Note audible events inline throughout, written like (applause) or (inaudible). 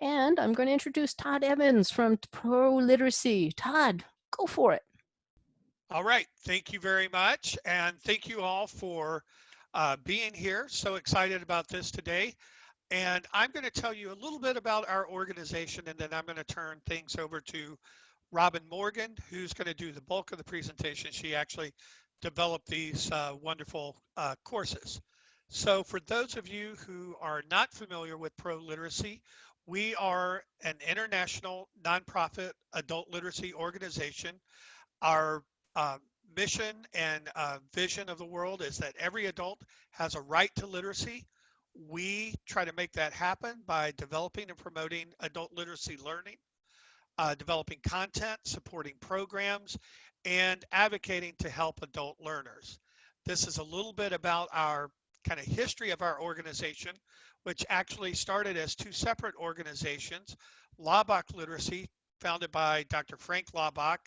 And I'm going to introduce Todd Evans from Pro Literacy. Todd, go for it. All right. Thank you very much. And thank you all for uh, being here. So excited about this today. And I'm going to tell you a little bit about our organization, and then I'm going to turn things over to Robin Morgan, who's going to do the bulk of the presentation. She actually developed these uh, wonderful uh, courses. So for those of you who are not familiar with Pro Literacy, we are an international nonprofit adult literacy organization. Our uh, mission and uh, vision of the world is that every adult has a right to literacy we try to make that happen by developing and promoting adult literacy learning, uh, developing content, supporting programs, and advocating to help adult learners. This is a little bit about our kind of history of our organization, which actually started as two separate organizations, Laubach Literacy, founded by Dr. Frank Laubach.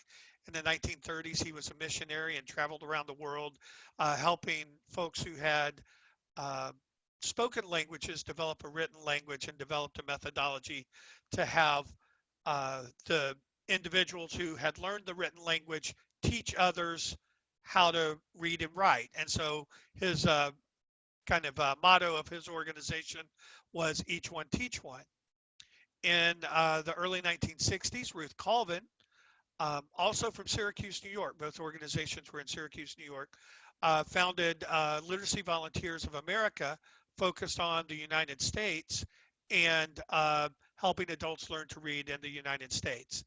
In the 1930s, he was a missionary and traveled around the world, uh, helping folks who had uh, spoken languages develop a written language and developed a methodology to have uh, the individuals who had learned the written language teach others how to read and write. And so his uh, kind of uh, motto of his organization was each one teach one. In uh, the early 1960s, Ruth Colvin, um, also from Syracuse, New York, both organizations were in Syracuse, New York, uh, founded uh, Literacy Volunteers of America, focused on the United States and uh, helping adults learn to read in the United States.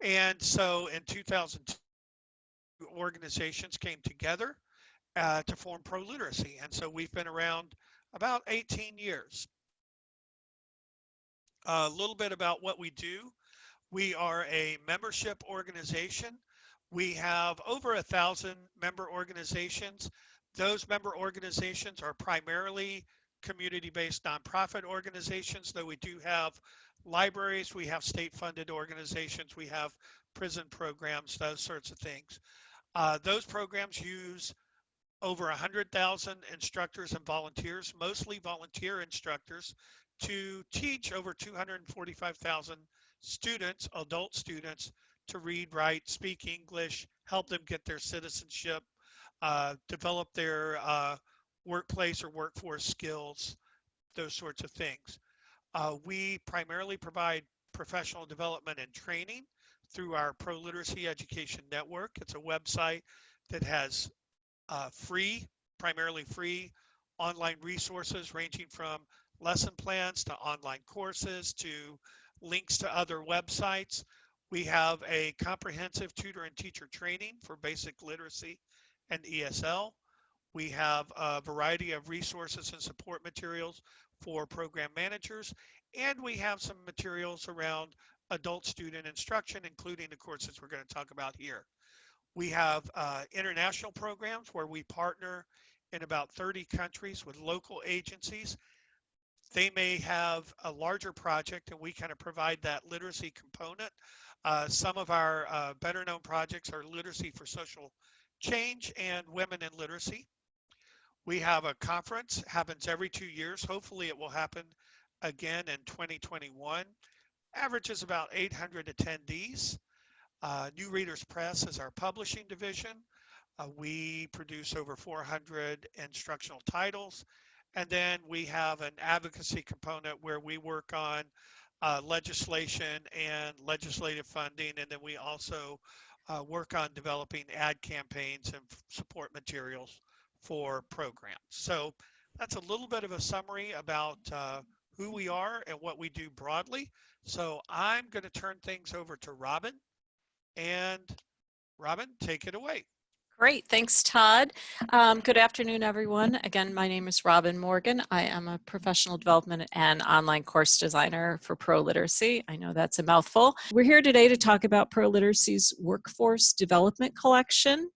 And so in 2002, organizations came together uh, to form Pro Literacy. And so we've been around about 18 years. A little bit about what we do. We are a membership organization. We have over a thousand member organizations. Those member organizations are primarily community-based nonprofit organizations, though we do have libraries, we have state-funded organizations, we have prison programs, those sorts of things. Uh, those programs use over 100,000 instructors and volunteers, mostly volunteer instructors, to teach over 245,000 students, adult students, to read, write, speak English, help them get their citizenship, uh, develop their uh, workplace or workforce skills, those sorts of things. Uh, we primarily provide professional development and training through our Pro Literacy Education Network. It's a website that has uh, free, primarily free online resources ranging from lesson plans to online courses to links to other websites. We have a comprehensive tutor and teacher training for basic literacy and ESL. We have a variety of resources and support materials for program managers, and we have some materials around adult student instruction, including the courses we're going to talk about here. We have uh, international programs where we partner in about 30 countries with local agencies. They may have a larger project and we kind of provide that literacy component. Uh, some of our uh, better known projects are literacy for social change and women in literacy. We have a conference, happens every two years. Hopefully it will happen again in 2021. Averages about 800 attendees. Uh, New Readers Press is our publishing division. Uh, we produce over 400 instructional titles. And then we have an advocacy component where we work on uh, legislation and legislative funding. And then we also uh, work on developing ad campaigns and support materials for programs. So that's a little bit of a summary about uh, who we are and what we do broadly. So I'm going to turn things over to Robin. And Robin, take it away. Great, thanks Todd. Um, good afternoon everyone. Again, my name is Robin Morgan. I am a professional development and online course designer for Pro Literacy. I know that's a mouthful. We're here today to talk about Pro Literacy's Workforce Development Collection.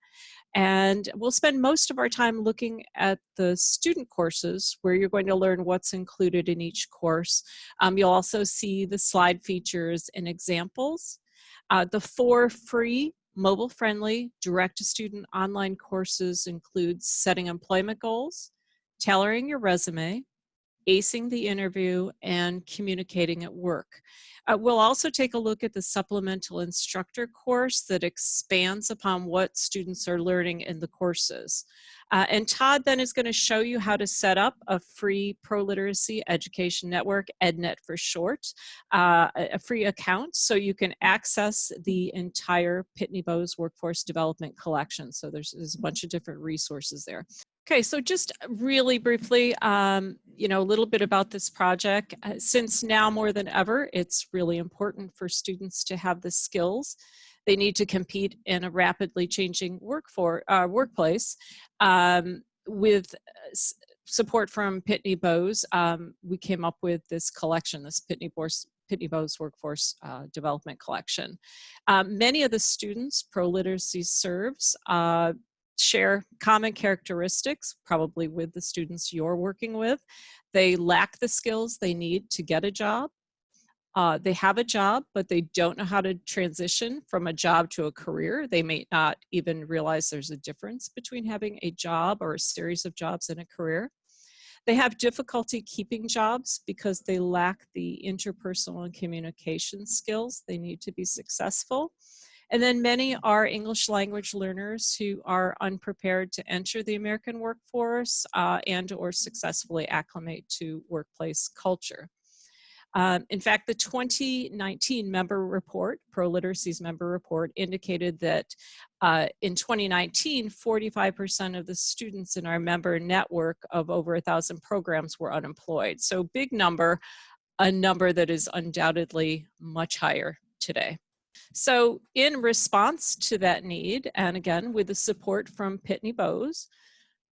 And we'll spend most of our time looking at the student courses where you're going to learn what's included in each course. Um, you'll also see the slide features and examples. Uh, the four free mobile-friendly direct-to-student online courses include setting employment goals, tailoring your resume, acing the interview, and communicating at work. Uh, we'll also take a look at the supplemental instructor course that expands upon what students are learning in the courses. Uh, and Todd then is going to show you how to set up a free pro-literacy education network, EdNet for short, uh, a free account so you can access the entire Pitney Bowes Workforce Development Collection. So there's, there's a bunch of different resources there. Okay, so just really briefly, um, you know, a little bit about this project. Uh, since now more than ever, it's really important for students to have the skills they need to compete in a rapidly changing work for, uh, workplace. Um, with uh, support from Pitney Bowes, um, we came up with this collection, this Pitney Bowes, Pitney Bowes Workforce uh, Development Collection. Um, many of the students Pro Literacy serves uh, share common characteristics, probably with the students you're working with. They lack the skills they need to get a job. Uh, they have a job, but they don't know how to transition from a job to a career. They may not even realize there's a difference between having a job or a series of jobs and a career. They have difficulty keeping jobs because they lack the interpersonal and communication skills they need to be successful. And then many are English language learners who are unprepared to enter the American workforce uh, and or successfully acclimate to workplace culture. Um, in fact, the 2019 member report, Pro Literacy's member report, indicated that uh, in 2019, 45% of the students in our member network of over a thousand programs were unemployed. So big number, a number that is undoubtedly much higher today. So in response to that need, and again, with the support from Pitney Bowes,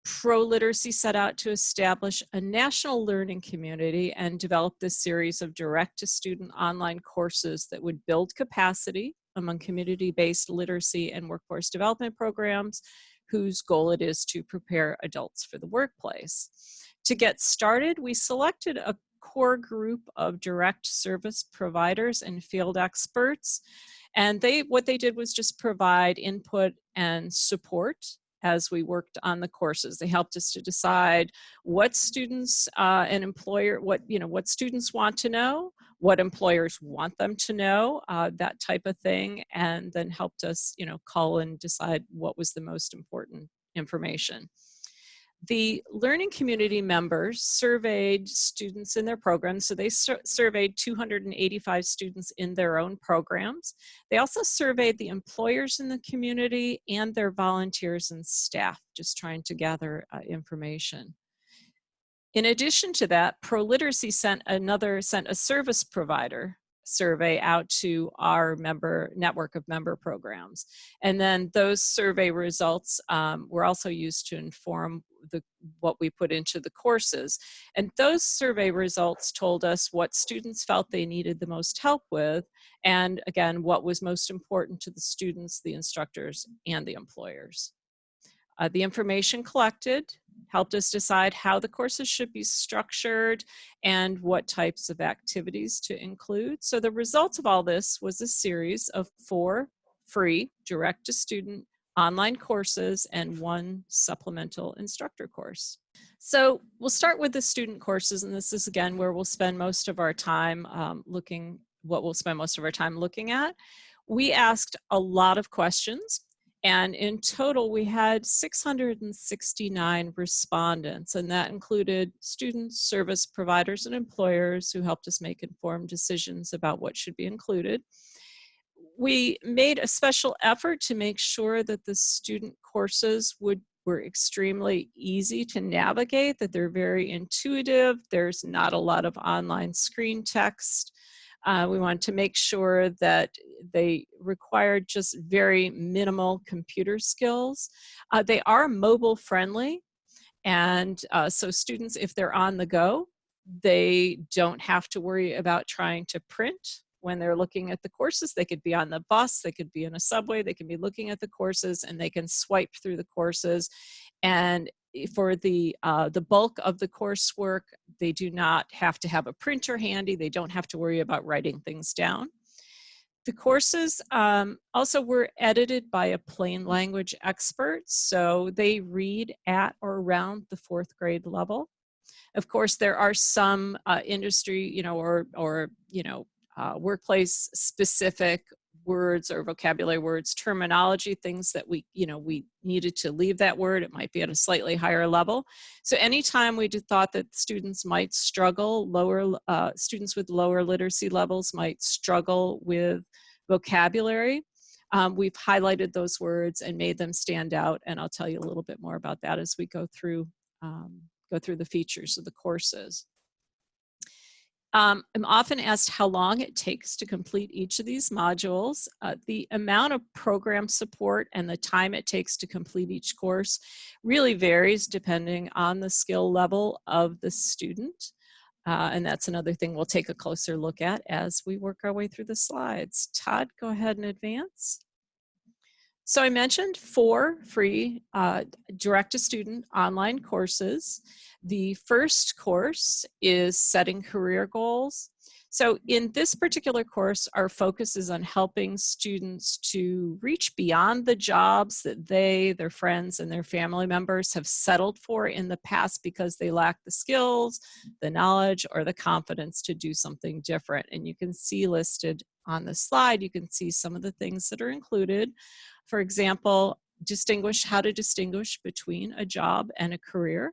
Pro-Literacy set out to establish a national learning community and develop this series of direct-to-student online courses that would build capacity among community-based literacy and workforce development programs whose goal it is to prepare adults for the workplace. To get started, we selected a core group of direct service providers and field experts. And they, what they did was just provide input and support as we worked on the courses. They helped us to decide what students uh, and employer, what, you know, what students want to know, what employers want them to know, uh, that type of thing, and then helped us, you know, call and decide what was the most important information. The learning community members surveyed students in their programs. So they sur surveyed 285 students in their own programs. They also surveyed the employers in the community and their volunteers and staff, just trying to gather uh, information. In addition to that, ProLiteracy sent another, sent a service provider survey out to our member network of member programs. And then those survey results um, were also used to inform the what we put into the courses. And those survey results told us what students felt they needed the most help with, and again, what was most important to the students, the instructors, and the employers. Uh, the information collected helped us decide how the courses should be structured and what types of activities to include. So the results of all this was a series of four free direct to student online courses and one supplemental instructor course. So we'll start with the student courses and this is again where we'll spend most of our time um, looking, what we'll spend most of our time looking at. We asked a lot of questions and in total, we had 669 respondents, and that included students, service providers, and employers who helped us make informed decisions about what should be included. We made a special effort to make sure that the student courses would were extremely easy to navigate, that they're very intuitive, there's not a lot of online screen text, uh, we wanted to make sure that they required just very minimal computer skills. Uh, they are mobile friendly. And uh, so students, if they're on the go, they don't have to worry about trying to print when they're looking at the courses. They could be on the bus, they could be in a subway, they can be looking at the courses and they can swipe through the courses. And for the, uh, the bulk of the coursework, they do not have to have a printer handy. They don't have to worry about writing things down. The courses um, also were edited by a plain language expert, so they read at or around the fourth grade level. Of course, there are some uh, industry, you know, or, or you know, uh, workplace specific words or vocabulary words, terminology, things that we, you know, we needed to leave that word. It might be at a slightly higher level. So anytime we thought that students might struggle, lower uh, students with lower literacy levels might struggle with vocabulary, um, we've highlighted those words and made them stand out. And I'll tell you a little bit more about that as we go through, um, go through the features of the courses. Um, I'm often asked how long it takes to complete each of these modules. Uh, the amount of program support and the time it takes to complete each course really varies depending on the skill level of the student. Uh, and that's another thing we'll take a closer look at as we work our way through the slides. Todd, go ahead and advance. So I mentioned four free uh, direct-to-student online courses. The first course is setting career goals. So in this particular course, our focus is on helping students to reach beyond the jobs that they, their friends, and their family members have settled for in the past because they lack the skills, the knowledge, or the confidence to do something different. And you can see listed on the slide, you can see some of the things that are included. For example, distinguish how to distinguish between a job and a career.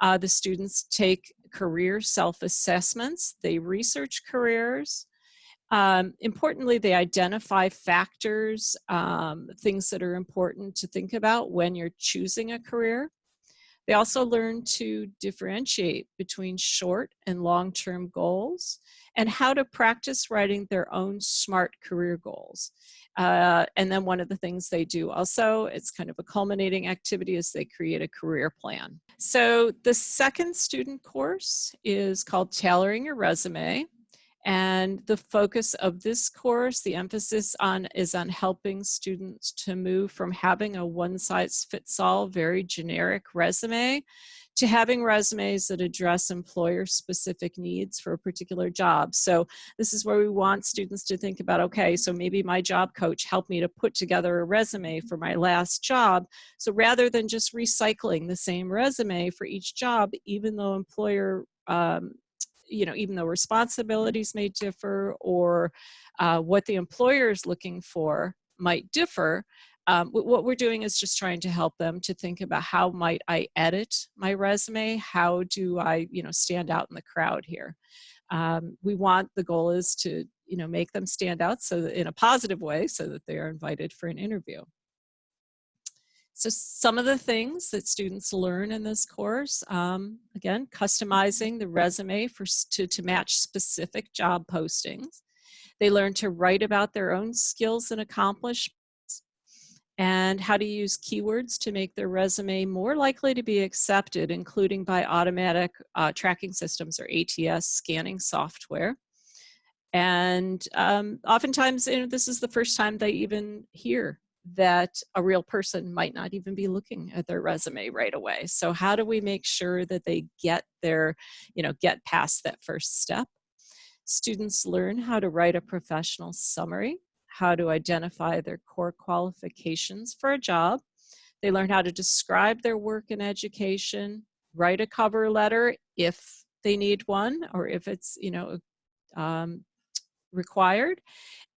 Uh, the students take career self-assessments, they research careers. Um, importantly, they identify factors, um, things that are important to think about when you're choosing a career. They also learn to differentiate between short and long-term goals and how to practice writing their own SMART career goals. Uh, and then one of the things they do also, it's kind of a culminating activity, is they create a career plan. So the second student course is called Tailoring Your Resume. And the focus of this course, the emphasis on is on helping students to move from having a one size fits all, very generic resume to having resumes that address employer specific needs for a particular job. So this is where we want students to think about, okay, so maybe my job coach helped me to put together a resume for my last job. So rather than just recycling the same resume for each job, even though employer um, you know, even though responsibilities may differ or uh, what the employer is looking for might differ, um, what we're doing is just trying to help them to think about how might I edit my resume? How do I, you know, stand out in the crowd here? Um, we want, the goal is to, you know, make them stand out so that in a positive way so that they are invited for an interview. So some of the things that students learn in this course, um, again, customizing the resume for, to, to match specific job postings. They learn to write about their own skills and accomplishments and how to use keywords to make their resume more likely to be accepted, including by automatic uh, tracking systems or ATS scanning software. And um, oftentimes, you know, this is the first time they even hear that a real person might not even be looking at their resume right away. So how do we make sure that they get their, you know, get past that first step? Students learn how to write a professional summary how to identify their core qualifications for a job. They learn how to describe their work in education, write a cover letter if they need one or if it's, you know, um, required.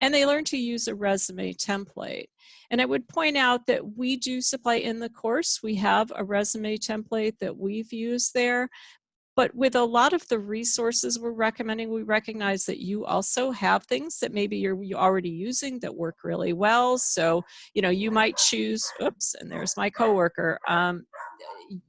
And they learn to use a resume template. And I would point out that we do supply in the course, we have a resume template that we've used there, but with a lot of the resources we're recommending, we recognize that you also have things that maybe you're, already using that work really well. So, you know, you might choose, oops, and there's my coworker. Um,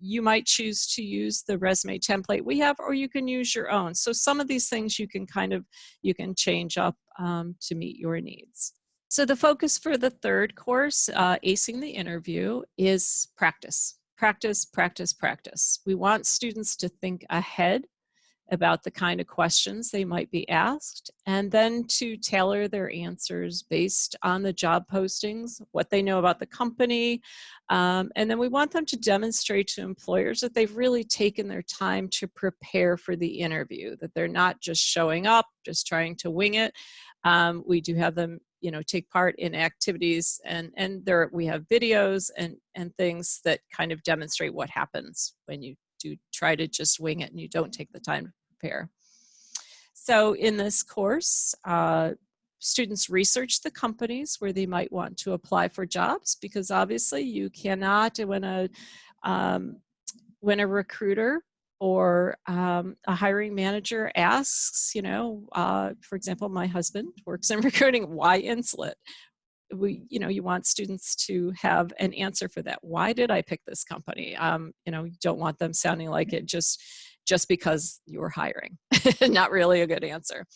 you might choose to use the resume template we have, or you can use your own. So some of these things you can kind of, you can change up um, to meet your needs. So the focus for the third course, uh, Acing the Interview, is practice practice, practice, practice. We want students to think ahead about the kind of questions they might be asked and then to tailor their answers based on the job postings, what they know about the company. Um, and then we want them to demonstrate to employers that they've really taken their time to prepare for the interview, that they're not just showing up, just trying to wing it. Um, we do have them you know take part in activities and and there we have videos and and things that kind of demonstrate what happens when you do try to just wing it and you don't take the time to prepare. So in this course, uh, students research the companies where they might want to apply for jobs because obviously you cannot, when a, um, when a recruiter or um, a hiring manager asks, you know, uh, for example, my husband works in (laughs) recruiting, why Insulet? We, you know, you want students to have an answer for that. Why did I pick this company? Um, you know, you don't want them sounding like it just, just because you were hiring. (laughs) Not really a good answer.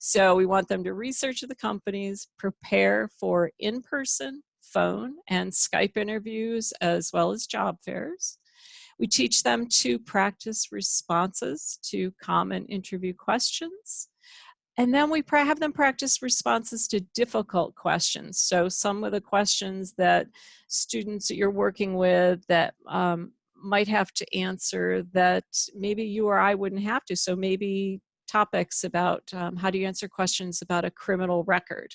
So we want them to research the companies, prepare for in-person, phone, and Skype interviews, as well as job fairs we teach them to practice responses to common interview questions. And then we have them practice responses to difficult questions. So some of the questions that students that you're working with that um, might have to answer that maybe you or I wouldn't have to. So maybe topics about um, how do you answer questions about a criminal record,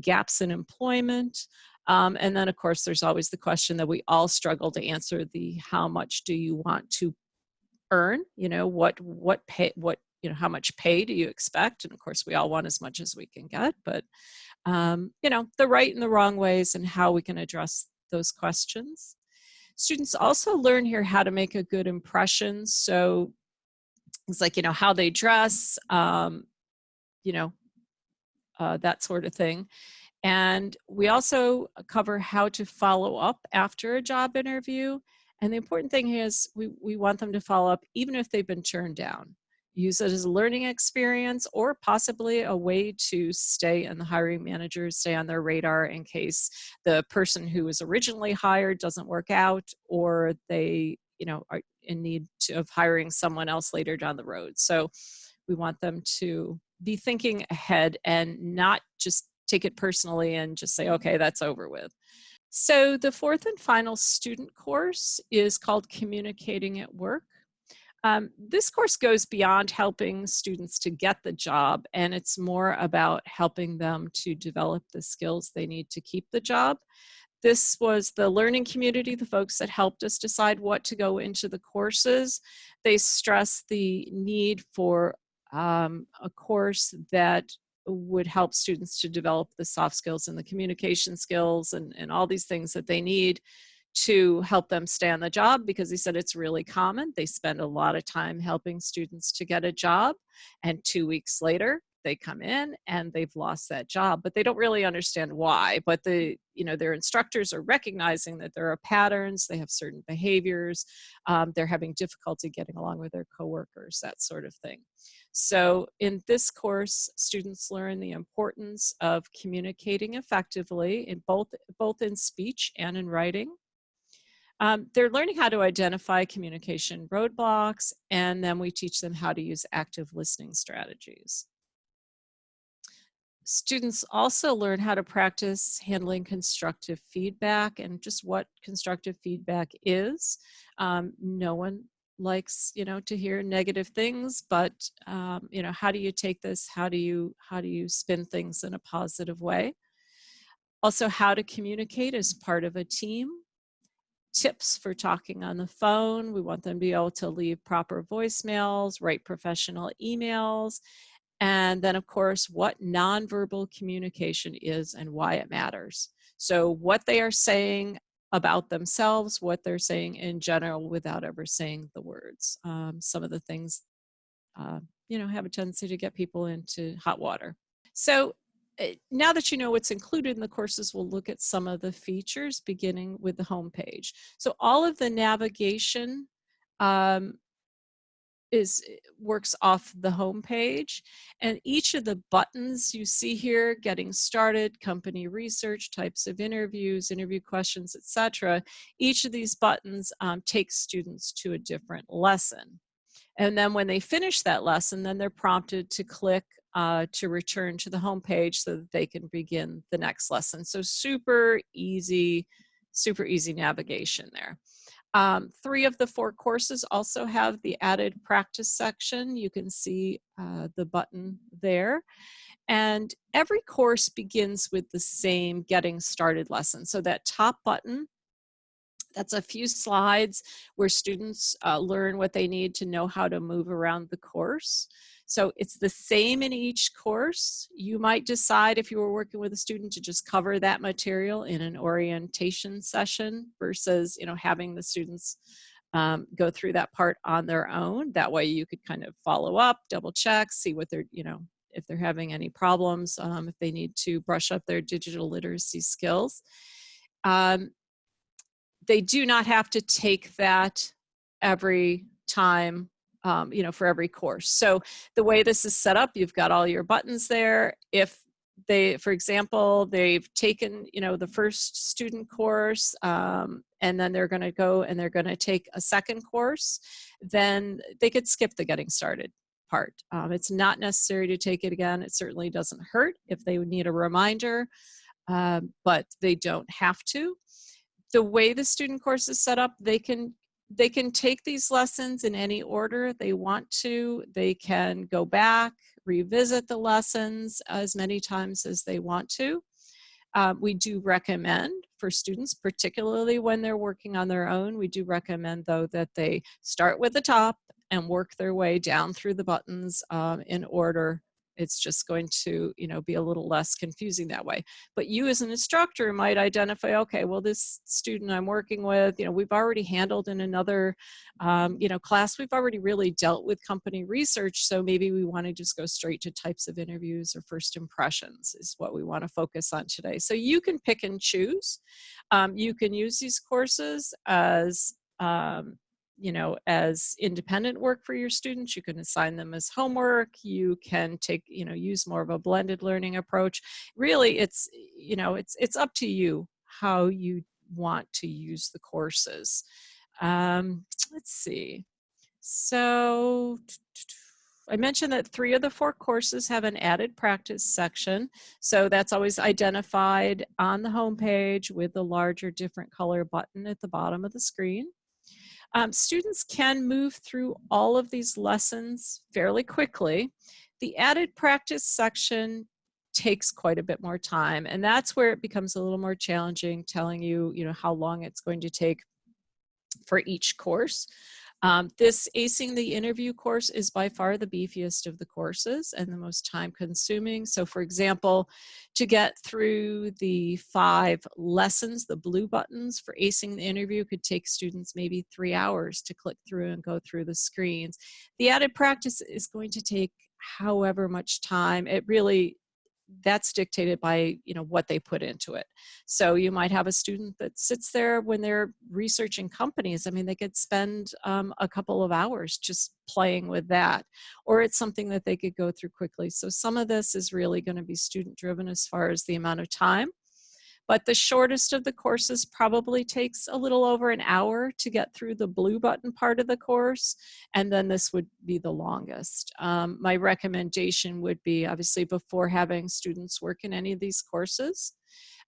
gaps in employment, um, and then of course, there's always the question that we all struggle to answer the how much do you want to earn? You know, what, what pay, what, you know, how much pay do you expect? And of course, we all want as much as we can get, but, um, you know, the right and the wrong ways and how we can address those questions. Students also learn here how to make a good impression. So it's like, you know, how they dress, um, you know, uh, that sort of thing. And we also cover how to follow up after a job interview. And the important thing is we, we want them to follow up even if they've been turned down. Use it as a learning experience or possibly a way to stay in the hiring managers, stay on their radar in case the person who was originally hired doesn't work out or they you know, are in need to, of hiring someone else later down the road. So we want them to be thinking ahead and not just take it personally and just say, okay, that's over with. So the fourth and final student course is called Communicating at Work. Um, this course goes beyond helping students to get the job and it's more about helping them to develop the skills they need to keep the job. This was the learning community, the folks that helped us decide what to go into the courses. They stress the need for um, a course that would help students to develop the soft skills and the communication skills and, and all these things that they need to help them stay on the job because he said it's really common. They spend a lot of time helping students to get a job and two weeks later they come in and they've lost that job but they don't really understand why but the you know their instructors are recognizing that there are patterns they have certain behaviors um, they're having difficulty getting along with their coworkers that sort of thing so in this course students learn the importance of communicating effectively in both both in speech and in writing um, they're learning how to identify communication roadblocks and then we teach them how to use active listening strategies students also learn how to practice handling constructive feedback and just what constructive feedback is. Um, no one likes you know to hear negative things but um, you know how do you take this? How do you how do you spin things in a positive way? Also how to communicate as part of a team. Tips for talking on the phone we want them to be able to leave proper voicemails write professional emails and then of course, what nonverbal communication is and why it matters. So what they are saying about themselves, what they're saying in general without ever saying the words. Um, some of the things, uh, you know, have a tendency to get people into hot water. So eh, now that you know what's included in the courses, we'll look at some of the features beginning with the home page. So all of the navigation um, is eh, works off the home page and each of the buttons you see here getting started company research types of interviews interview questions etc each of these buttons um, takes students to a different lesson. And then when they finish that lesson then they're prompted to click uh, to return to the home page so that they can begin the next lesson. So super easy super easy navigation there um, three of the four courses also have the added practice section. You can see uh, the button there. And every course begins with the same getting started lesson. So that top button, That's a few slides where students uh, learn what they need to know how to move around the course. So it's the same in each course. You might decide if you were working with a student to just cover that material in an orientation session versus, you know, having the students um, go through that part on their own. That way you could kind of follow up, double check, see what they're, you know, if they're having any problems, um, if they need to brush up their digital literacy skills. Um, they do not have to take that every time um, you know, for every course. So the way this is set up, you've got all your buttons there. If they, for example, they've taken, you know, the first student course um, and then they're gonna go and they're gonna take a second course, then they could skip the getting started part. Um, it's not necessary to take it again. It certainly doesn't hurt if they need a reminder, um, but they don't have to the way the student course is set up, they can they can take these lessons in any order they want to. They can go back, revisit the lessons as many times as they want to. Um, we do recommend for students, particularly when they're working on their own, we do recommend though that they start with the top and work their way down through the buttons um, in order it's just going to you know be a little less confusing that way. But you as an instructor might identify okay well this student i'm working with you know we've already handled in another um, you know class. We've already really dealt with company research so maybe we want to just go straight to types of interviews or first impressions is what we want to focus on today. So you can pick and choose. Um, you can use these courses as um, you know, as independent work for your students. You can assign them as homework. You can take, you know, use more of a blended learning approach. Really, it's, you know, it's, it's up to you how you want to use the courses. Um, let's see. So I mentioned that three of the four courses have an added practice section. So that's always identified on the homepage with the larger different color button at the bottom of the screen. Um, students can move through all of these lessons fairly quickly. The added practice section takes quite a bit more time and that's where it becomes a little more challenging telling you you know how long it's going to take for each course um, this Acing the Interview course is by far the beefiest of the courses and the most time consuming. So for example, to get through the five lessons, the blue buttons for Acing the Interview could take students maybe three hours to click through and go through the screens. The added practice is going to take however much time. It really that's dictated by you know what they put into it. So you might have a student that sits there when they're researching companies i mean they could spend um, a couple of hours just playing with that or it's something that they could go through quickly. So some of this is really going to be student driven as far as the amount of time but the shortest of the courses probably takes a little over an hour to get through the blue button part of the course, and then this would be the longest. Um, my recommendation would be, obviously, before having students work in any of these courses,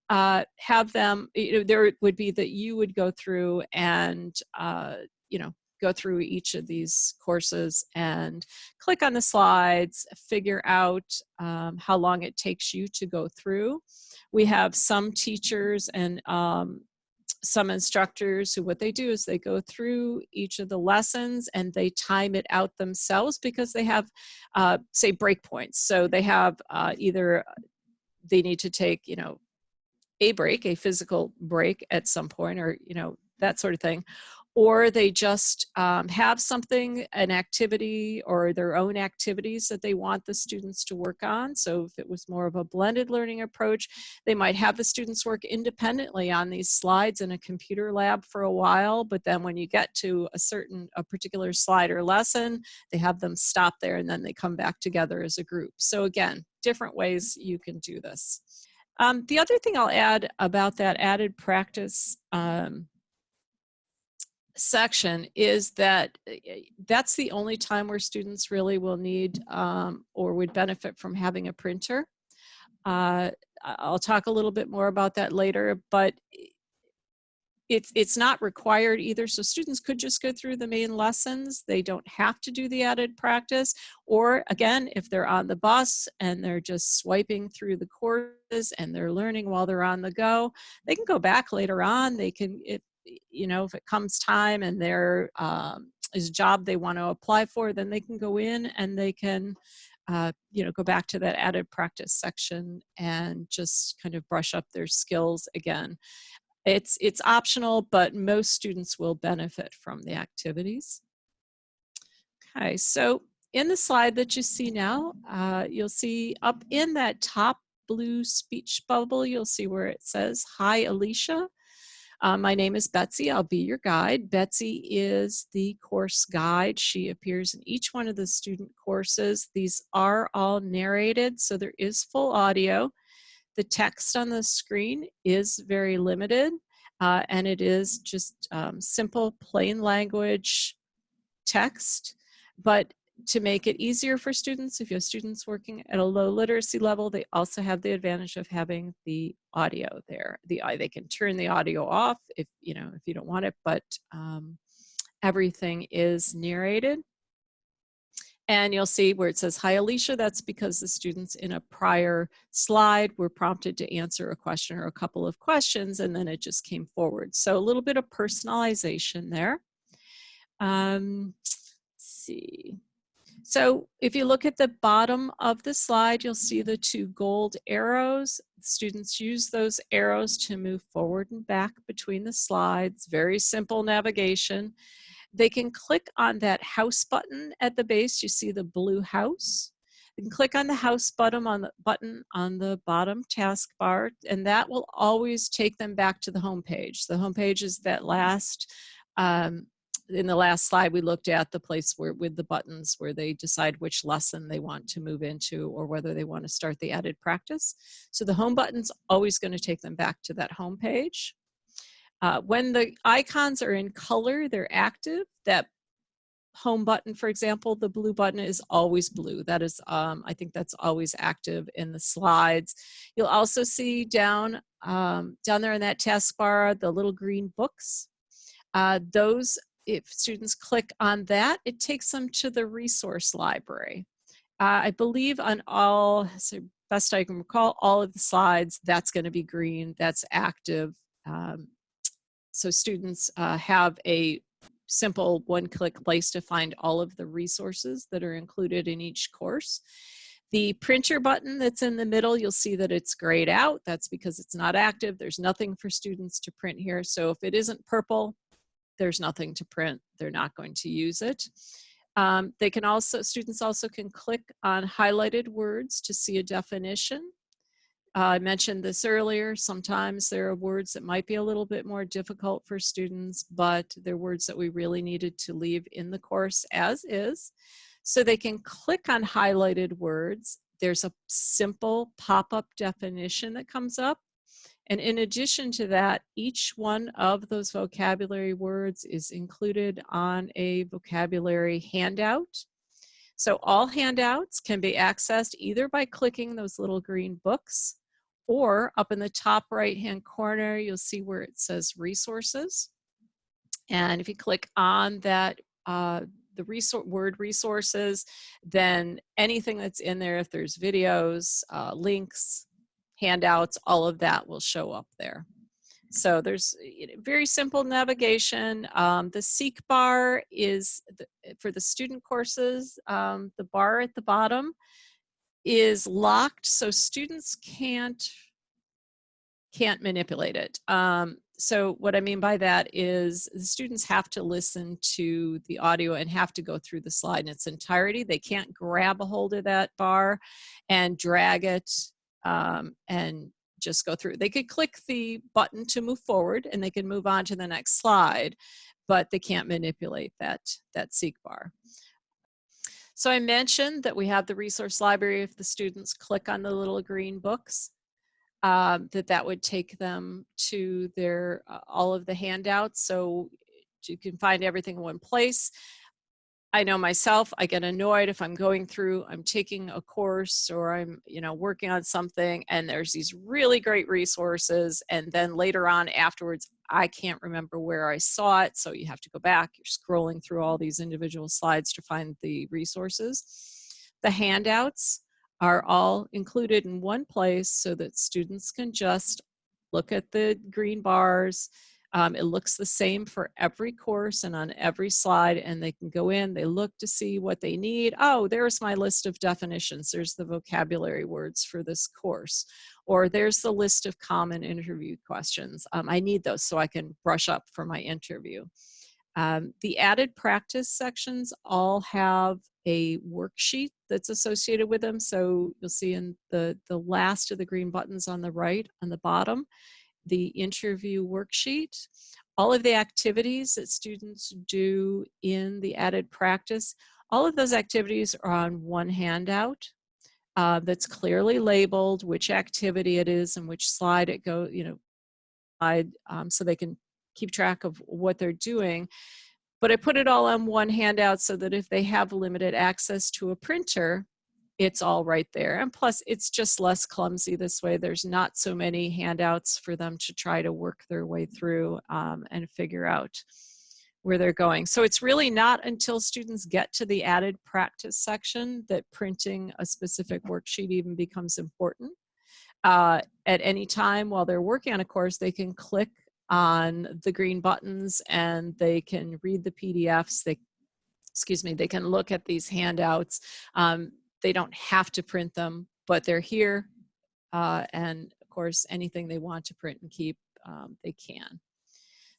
uh, have them, you know, there would be that you would go through and, uh, you know, go through each of these courses and click on the slides, figure out um, how long it takes you to go through. We have some teachers and um, some instructors who what they do is they go through each of the lessons and they time it out themselves because they have uh, say breakpoints so they have uh, either they need to take you know a break a physical break at some point or you know that sort of thing or they just um, have something, an activity or their own activities that they want the students to work on. So if it was more of a blended learning approach, they might have the students work independently on these slides in a computer lab for a while, but then when you get to a certain, a particular slide or lesson, they have them stop there and then they come back together as a group. So again, different ways you can do this. Um, the other thing I'll add about that added practice um, section is that eh, eh, that's the only time where students really will need um, or would benefit from having a printer. Uh, I'll talk a little bit more about that later, but it's, it's not required either. So students could just go through the main lessons. They don't have to do the added practice. Or again, if they're on the bus and they're just swiping through the courses and they're learning while they're on the go, they can go back later on. They can, if you know, if it comes time and there um, is a job they want to apply for, then they can go in and they can, uh, you know, go back to that added practice section and just kind of brush up their skills again. It's, it's optional, but most students will benefit from the activities. Okay, so in the slide that you see now, uh, you'll see up in that top blue speech bubble, you'll see where it says, Hi, Alicia. Uh, my name is Betsy. I'll be your guide. Betsy is the course guide. She appears in each one of the student courses. These are all narrated, so there is full audio. The text on the screen is very limited, uh, and it is just um, simple, plain language text. But to make it easier for students, if you have students working at a low literacy level, they also have the advantage of having the audio there. The They can turn the audio off if, you know, if you don't want it, but um, everything is narrated. And you'll see where it says, hi Alicia, that's because the students in a prior slide were prompted to answer a question or a couple of questions and then it just came forward. So a little bit of personalization there. Um, see. So if you look at the bottom of the slide, you'll see the two gold arrows. Students use those arrows to move forward and back between the slides. Very simple navigation. They can click on that house button at the base. You see the blue house. You can click on the house button on the button on the bottom taskbar, and that will always take them back to the home page. The home page is that last um, in the last slide, we looked at the place where with the buttons where they decide which lesson they want to move into or whether they want to start the added practice. So the home button's always going to take them back to that home page. Uh, when the icons are in color, they're active. That home button, for example, the blue button is always blue. That is, um, I think that's always active in the slides. You'll also see down, um, down there in that taskbar, the little green books. Uh, those if students click on that, it takes them to the resource library. Uh, I believe on all, so best I can recall, all of the slides, that's going to be green, that's active. Um, so students uh, have a simple one-click place to find all of the resources that are included in each course. The printer button that's in the middle, you'll see that it's grayed out. That's because it's not active. There's nothing for students to print here. So if it isn't purple, there's nothing to print, they're not going to use it. Um, they can also, students also can click on highlighted words to see a definition. Uh, I mentioned this earlier, sometimes there are words that might be a little bit more difficult for students, but they're words that we really needed to leave in the course as is. So they can click on highlighted words. There's a simple pop-up definition that comes up and in addition to that, each one of those vocabulary words is included on a vocabulary handout. So all handouts can be accessed either by clicking those little green books or up in the top right hand corner, you'll see where it says resources. And if you click on that, uh, the resor word resources, then anything that's in there, if there's videos, uh, links, handouts, all of that will show up there. So there's very simple navigation. Um, the seek bar is the, for the student courses. Um, the bar at the bottom is locked so students can't can't manipulate it. Um, so what I mean by that is the students have to listen to the audio and have to go through the slide in its entirety. They can't grab a hold of that bar and drag it um, and just go through. They could click the button to move forward and they can move on to the next slide, but they can't manipulate that, that seek bar. So I mentioned that we have the resource library if the students click on the little green books, um, that that would take them to their uh, all of the handouts. So you can find everything in one place. I know myself, I get annoyed if I'm going through, I'm taking a course or I'm, you know, working on something and there's these really great resources. And then later on afterwards, I can't remember where I saw it. So you have to go back, you're scrolling through all these individual slides to find the resources. The handouts are all included in one place so that students can just look at the green bars, Um, it looks the same for every course and on every slide and they can go in, they look to see what they need. Oh, there's my list of definitions. There's the vocabulary words for this course. Or there's the list of common interview questions. Um, I need those so I can brush up for my interview. Um, the added practice sections all have a worksheet that's associated with them. So you'll see in the, the last of the green buttons on the right, on the bottom, the interview worksheet. All of the activities that students do in the added practice, all of those activities are on one handout uh, that's clearly labeled which activity it is and which slide it go, you know, slide, um, so they can keep track of what they're doing. But I put it all on one handout so that if they have limited access to a printer, it's all right there. And plus it's just less clumsy this way. There's not so many handouts for them to try to work their way through um, and figure out where they're going. So it's really not until students get to the added practice section that printing a specific worksheet even becomes important. Uh, at any time while they're working on a course, they can click on the green buttons and they can read the PDFs. They, excuse me, they can look at these handouts. Um, they don't have to print them, but they're here. Uh, and of course, anything they want to print and keep, um, they can.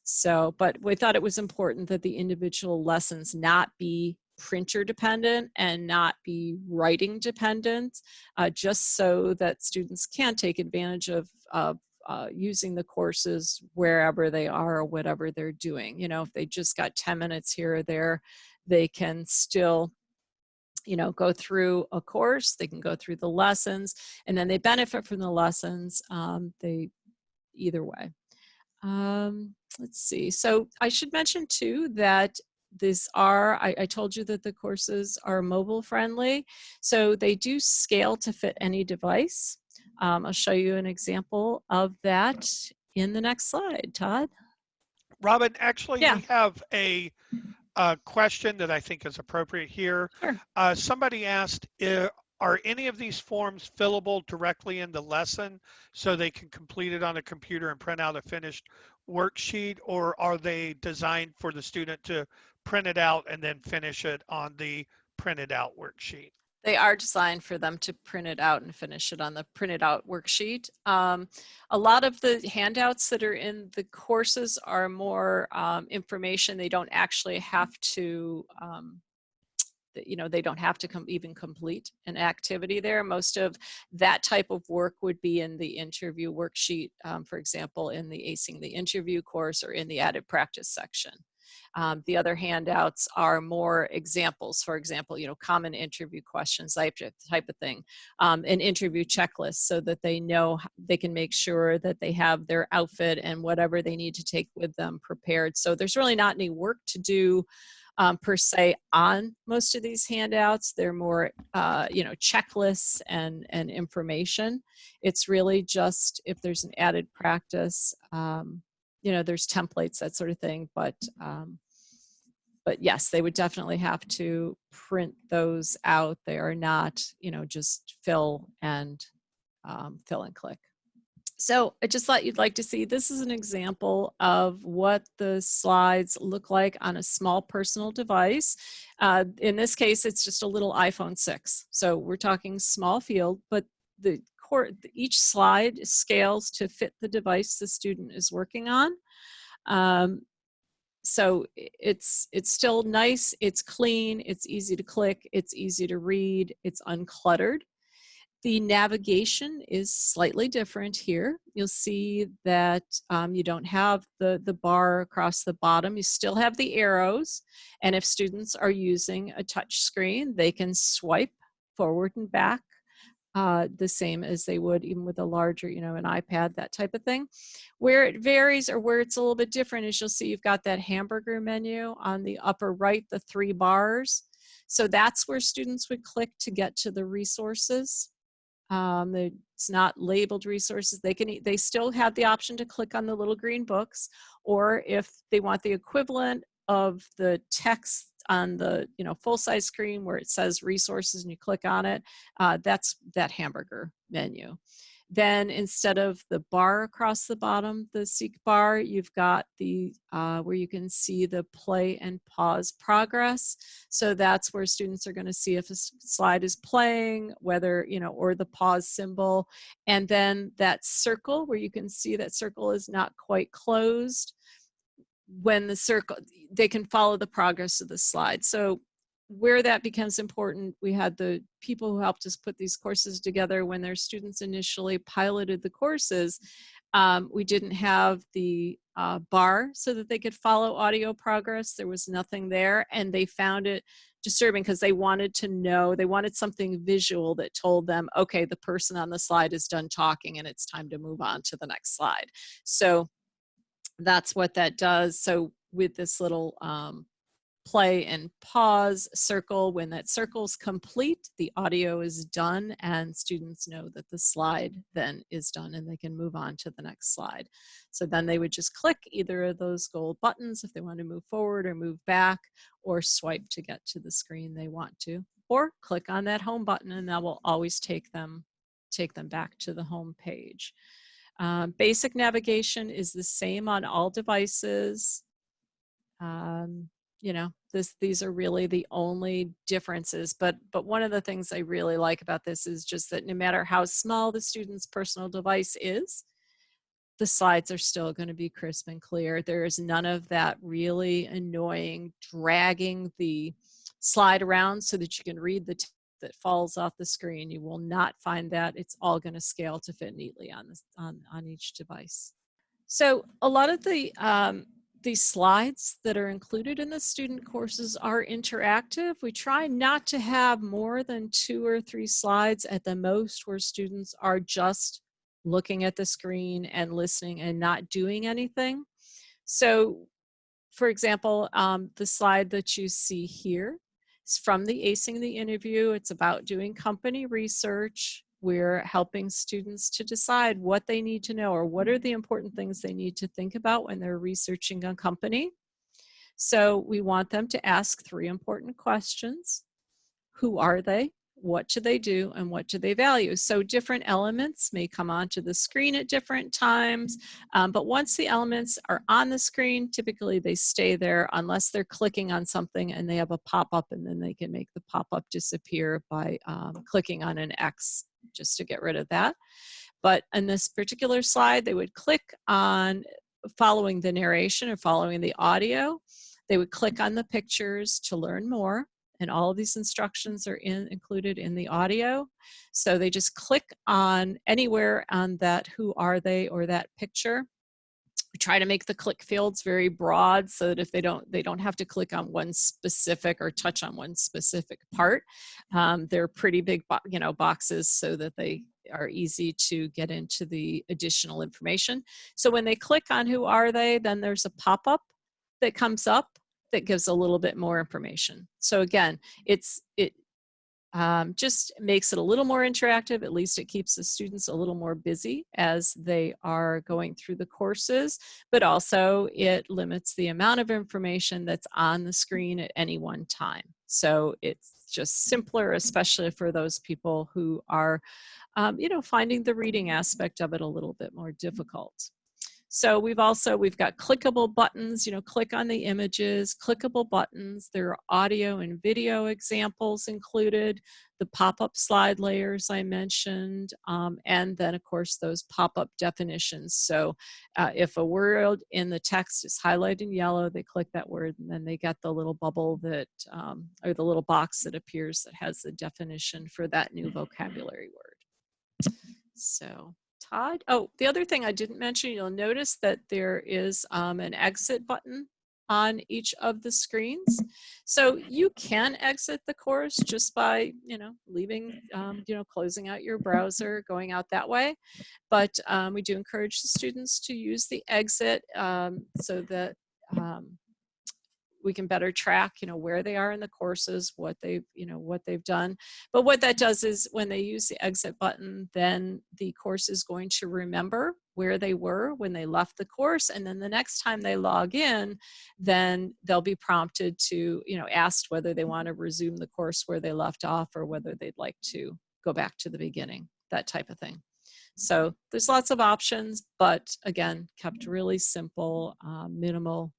So, but we thought it was important that the individual lessons not be printer dependent and not be writing dependent, uh, just so that students can take advantage of, of uh, using the courses wherever they are or whatever they're doing. You know, if they just got 10 minutes here or there, they can still you know, go through a course, they can go through the lessons, and then they benefit from the lessons, um, they, either way. Um, let's see, so I should mention too that these are, I, I, told you that the courses are mobile friendly, so they do scale to fit any device. Um, I'll show you an example of that in the next slide, Todd. Robin, actually yeah. we have a, a, question that I think is appropriate here. Sure. Uh, somebody asked, are any of these forms fillable directly in the lesson so they can complete it on a computer and print out a finished worksheet or are they designed for the student to print it out and then finish it on the printed out worksheet? They are designed for them to print it out and finish it on the printed out worksheet. Um, a lot of the handouts that are in the courses are more um, information. They don't actually have to, um, you know, they don't have to come even complete an activity there. Most of that type of work would be in the interview worksheet, um, for example, in the acing the interview course or in the added practice section. Um, the other handouts are more examples, for example, you know, common interview questions, type, type of thing, um, an interview checklist so that they know they can make sure that they have their outfit and whatever they need to take with them prepared. So there's really not any work to do um, per se on most of these handouts. They're more, uh, you know, checklists and, and information. It's really just if there's an added practice, um, you know, there's templates, that sort of thing, but, um, but yes, they would definitely have to print those out. They are not, you know, just fill and um, fill and click. So I just thought you'd like to see, this is an example of what the slides look like on a small personal device. Uh, in this case, it's just a little iPhone 6. So we're talking small field, but the each slide scales to fit the device the student is working on. Um, so it's it's still nice, it's clean, it's easy to click, it's easy to read, it's uncluttered. The navigation is slightly different here. You'll see that um, you don't have the, the bar across the bottom. You still have the arrows. And if students are using a touch screen, they can swipe forward and back uh, the same as they would even with a larger, you know, an iPad, that type of thing. Where it varies or where it's a little bit different is you'll see you've got that hamburger menu on the upper right, the three bars. So that's where students would click to get to the resources. Um, it's not labeled resources. They can they still have the option to click on the little green books, or if they want the equivalent of the text on the you know full size screen where it says resources and you click on it, uh, that's that hamburger menu. Then instead of the bar across the bottom, the seek bar, you've got the uh, where you can see the play and pause progress. So that's where students are going to see if a slide is playing, whether, you know, or the pause symbol. And then that circle where you can see that circle is not quite closed. When the circle, they can follow the progress of the slide. So where that becomes important, we had the people who helped us put these courses together when their students initially piloted the courses. Um, we didn't have the uh, bar so that they could follow audio progress. There was nothing there and they found it disturbing because they wanted to know, they wanted something visual that told them, okay, the person on the slide is done talking and it's time to move on to the next slide. So that's what that does. So with this little um, play and pause circle. When that circle's complete, the audio is done and students know that the slide then is done and they can move on to the next slide. So then they would just click either of those gold buttons if they want to move forward or move back or swipe to get to the screen they want to or click on that home button and that will always take them take them back to the home page. Um, basic navigation is the same on all devices. Um, you know this these are really the only differences but but one of the things i really like about this is just that no matter how small the student's personal device is the slides are still going to be crisp and clear there is none of that really annoying dragging the slide around so that you can read the that falls off the screen you will not find that it's all going to scale to fit neatly on this on on each device so a lot of the um, these slides that are included in the student courses are interactive. We try not to have more than two or three slides at the most where students are just looking at the screen and listening and not doing anything. So for example, um, the slide that you see here is from the Acing the Interview. It's about doing company research we're helping students to decide what they need to know or what are the important things they need to think about when they're researching a company. So we want them to ask three important questions. Who are they? What do they do? And what do they value? So different elements may come onto the screen at different times, um, but once the elements are on the screen, typically they stay there unless they're clicking on something and they have a pop-up and then they can make the pop-up disappear by um, clicking on an X just to get rid of that. But in this particular slide, they would click on following the narration or following the audio. They would click on the pictures to learn more. And all of these instructions are in, included in the audio. So they just click on anywhere on that who are they or that picture. We try to make the click fields very broad so that if they don't they don't have to click on one specific or touch on one specific part. Um, they're pretty big you know boxes so that they are easy to get into the additional information. So when they click on who are they then there's a pop-up that comes up that gives a little bit more information so again it's it um, just makes it a little more interactive. At least it keeps the students a little more busy as they are going through the courses, but also it limits the amount of information that's on the screen at any one time. So it's just simpler, especially for those people who are, um, you know, finding the reading aspect of it a little bit more difficult. So we've also, we've got clickable buttons, you know, click on the images, clickable buttons. There are audio and video examples included, the pop-up slide layers I mentioned, um, and then of course those pop-up definitions. So uh, if a word in the text is highlighted in yellow, they click that word and then they get the little bubble that, um, or the little box that appears that has the definition for that new vocabulary word. So Todd. Oh, the other thing I didn't mention, you'll notice that there is um, an exit button on each of the screens. So you can exit the course just by, you know, leaving, um, you know, closing out your browser, going out that way. But um, we do encourage the students to use the exit um, so that um, we can better track, you know, where they are in the courses, what they've, you know, what they've done. But what that does is when they use the exit button, then the course is going to remember where they were when they left the course. And then the next time they log in, then they'll be prompted to, you know, asked whether they want to resume the course where they left off or whether they'd like to go back to the beginning, that type of thing. So there's lots of options, but again, kept really simple, uh, minimal,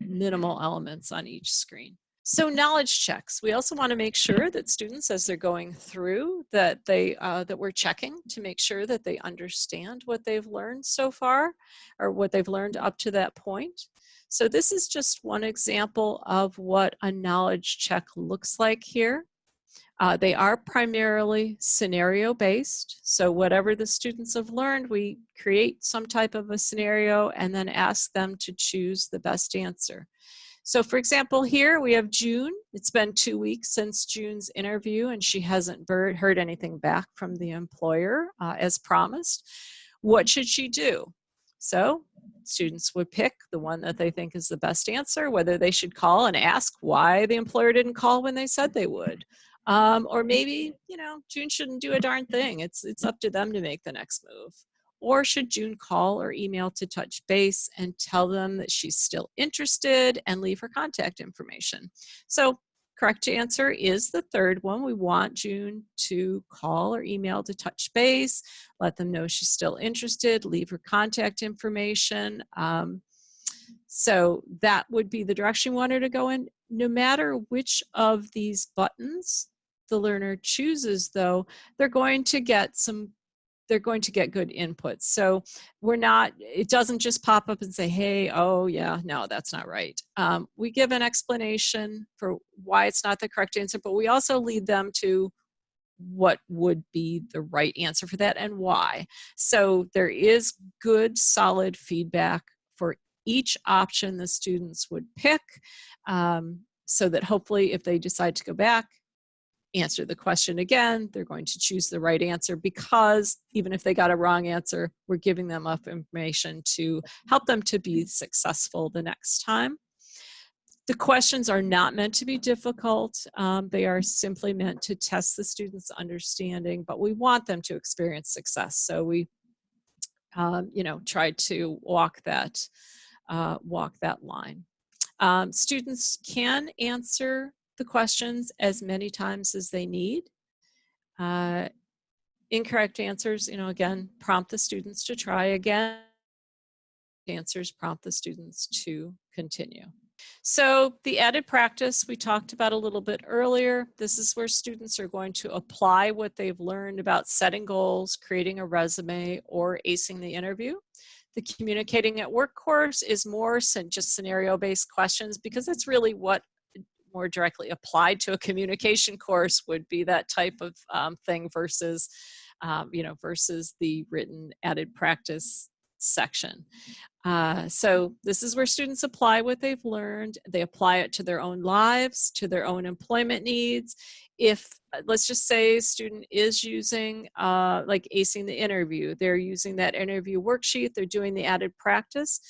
minimal elements on each screen. So knowledge checks. We also want to make sure that students, as they're going through, that they uh, that we're checking to make sure that they understand what they've learned so far, or what they've learned up to that point. So this is just one example of what a knowledge check looks like here. Uh, they are primarily scenario based. So whatever the students have learned, we create some type of a scenario and then ask them to choose the best answer. So for example, here we have June. It's been two weeks since June's interview and she hasn't heard anything back from the employer uh, as promised. What should she do? So students would pick the one that they think is the best answer, whether they should call and ask why the employer didn't call when they said they would. Um, or maybe, you know, June shouldn't do a darn thing. It's, it's up to them to make the next move. Or should June call or email to touch base and tell them that she's still interested and leave her contact information? So correct answer is the third one. We want June to call or email to touch base, let them know she's still interested, leave her contact information. Um, so that would be the direction we want her to go in. No matter which of these buttons the learner chooses though, they're going to get some they're going to get good inputs. So we're not, it doesn't just pop up and say, hey, oh yeah, no, that's not right. Um, we give an explanation for why it's not the correct answer, but we also lead them to what would be the right answer for that and why. So there is good solid feedback for each option the students would pick um, so that hopefully if they decide to go back answer the question again, they're going to choose the right answer because even if they got a wrong answer, we're giving them enough information to help them to be successful the next time. The questions are not meant to be difficult. Um, they are simply meant to test the student's understanding, but we want them to experience success. So we, um, you know, try to walk that, uh, walk that line. Um, students can answer the questions as many times as they need. Uh, incorrect answers, you know, again, prompt the students to try again. Answers prompt the students to continue. So the added practice we talked about a little bit earlier, this is where students are going to apply what they've learned about setting goals, creating a resume, or acing the interview. The communicating at work course is more just scenario-based questions because that's really what more directly applied to a communication course would be that type of um, thing versus, um, you know, versus the written added practice section. Uh, so this is where students apply what they've learned. They apply it to their own lives, to their own employment needs. If, uh, let's just say a student is using, uh, like acing the interview, they're using that interview worksheet, they're doing the added practice,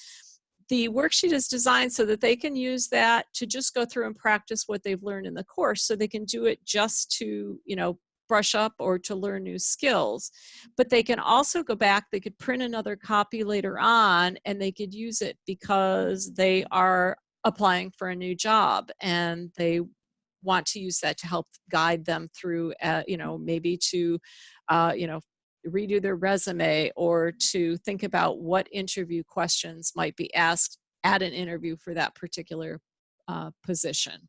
the worksheet is designed so that they can use that to just go through and practice what they've learned in the course so they can do it just to you know brush up or to learn new skills. But they can also go back they could print another copy later on and they could use it because they are applying for a new job and they want to use that to help guide them through uh, you know maybe to uh, you know redo their resume or to think about what interview questions might be asked at an interview for that particular uh, position.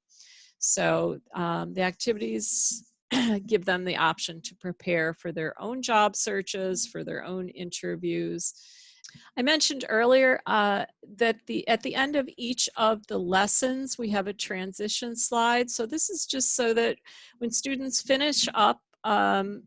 So um, the activities (clears throat) give them the option to prepare for their own job searches, for their own interviews. I mentioned earlier uh, that the at the end of each of the lessons, we have a transition slide. So this is just so that when students finish up um,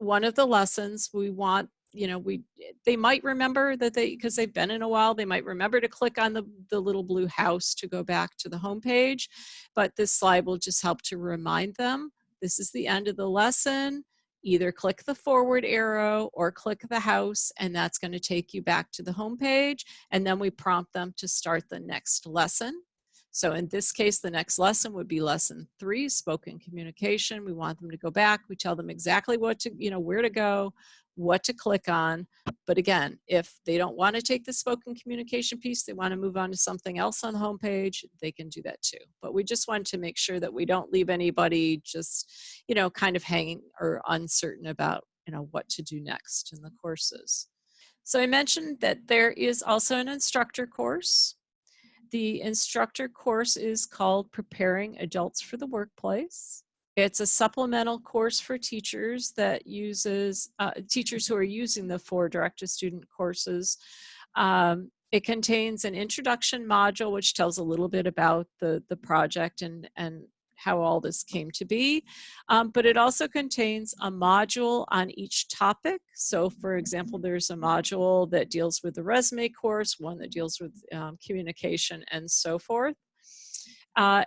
one of the lessons we want you know we eh, they might remember that they because they've been in a while they might remember to click on the the little blue house to go back to the home page but this slide will just help to remind them this is the end of the lesson. Either click the forward arrow or click the house and that's going to take you back to the home page and then we prompt them to start the next lesson so in this case, the next lesson would be lesson three, spoken communication. We want them to go back. We tell them exactly what to, you know, where to go, what to click on. But again, if they don't want to take the spoken communication piece, they want to move on to something else on the homepage, they can do that too. But we just want to make sure that we don't leave anybody just, you know, kind of hanging or uncertain about you know, what to do next in the courses. So I mentioned that there is also an instructor course. The instructor course is called Preparing Adults for the Workplace. It's a supplemental course for teachers that uses, uh, teachers who are using the four direct-to-student courses. Um, it contains an introduction module, which tells a little bit about the, the project and, and how all this came to be. Um, but it also contains a module on each topic. So for example, there's a module that deals with the resume course, one that deals with um, communication and so forth. Uh,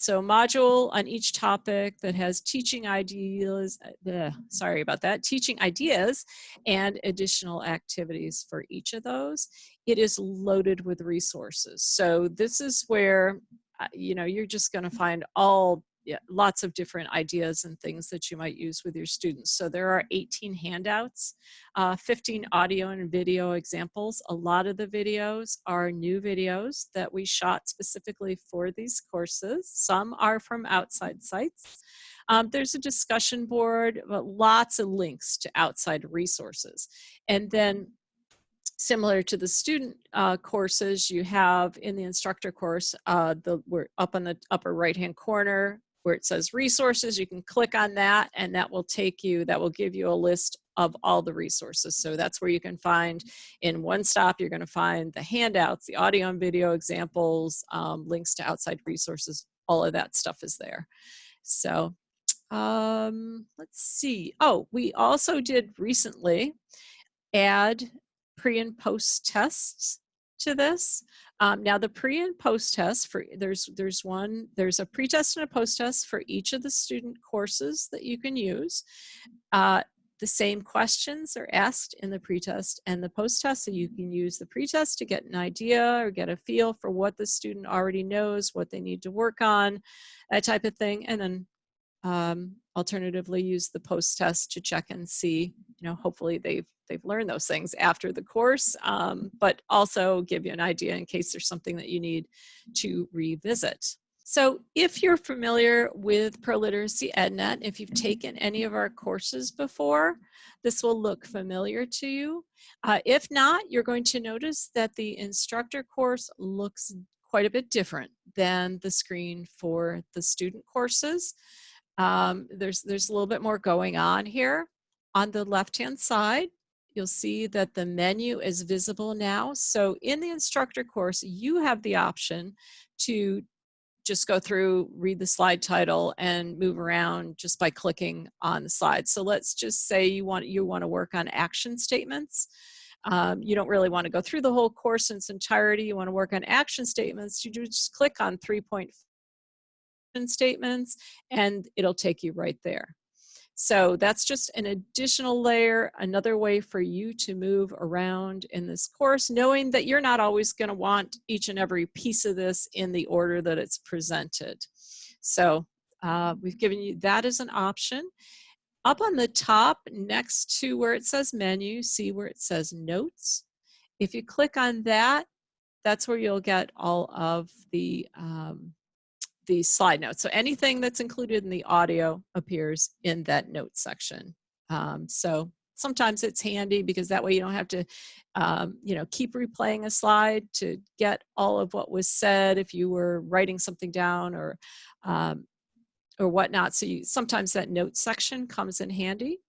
so module on each topic that has teaching ideas, uh, sorry about that, teaching ideas and additional activities for each of those. It is loaded with resources. So this is where you know, you're just going to find all yeah, lots of different ideas and things that you might use with your students. So there are 18 handouts, uh, 15 audio and video examples. A lot of the videos are new videos that we shot specifically for these courses. Some are from outside sites. Um, there's a discussion board, but lots of links to outside resources. And then similar to the student uh, courses you have in the instructor course, uh, the, we're up on the upper right hand corner where it says resources, you can click on that and that will take you, that will give you a list of all the resources. So that's where you can find in one stop, you're gonna find the handouts, the audio and video examples, um, links to outside resources, all of that stuff is there. So um, let's see. Oh, we also did recently add pre and post tests to this. Um, now the pre and post test for there's there's one there's a pre-test and a post-test for each of the student courses that you can use. Uh, the same questions are asked in the pre-test and the post-test so you can use the pre-test to get an idea or get a feel for what the student already knows, what they need to work on, that type of thing. And then um, alternatively use the post test to check and see you know hopefully they've they've learned those things after the course um, but also give you an idea in case there's something that you need to revisit so if you're familiar with ProLiteracy EdNet, if you've taken any of our courses before, this will look familiar to you. Uh, if not, you're going to notice that the instructor course looks quite a bit different than the screen for the student courses. Um, there's, there's a little bit more going on here. On the left-hand side, you'll see that the menu is visible now. So in the instructor course, you have the option to just go through, read the slide title and move around just by clicking on the slide. So let's just say you want, you want to work on action statements. Um, you don't really want to go through the whole course in its entirety. You want to work on action statements. You just click on 3.5 statements and it'll take you right there. So that's just an additional layer, another way for you to move around in this course, knowing that you're not always gonna want each and every piece of this in the order that it's presented. So uh, we've given you that as an option. Up on the top next to where it says menu, see where it says notes. If you click on that, that's where you'll get all of the um, the slide notes. So anything that's included in the audio appears in that note section. Um, so sometimes it's handy because that way you don't have to, um, you know, keep replaying a slide to get all of what was said if you were writing something down or, um, or whatnot. So you, sometimes that note section comes in handy.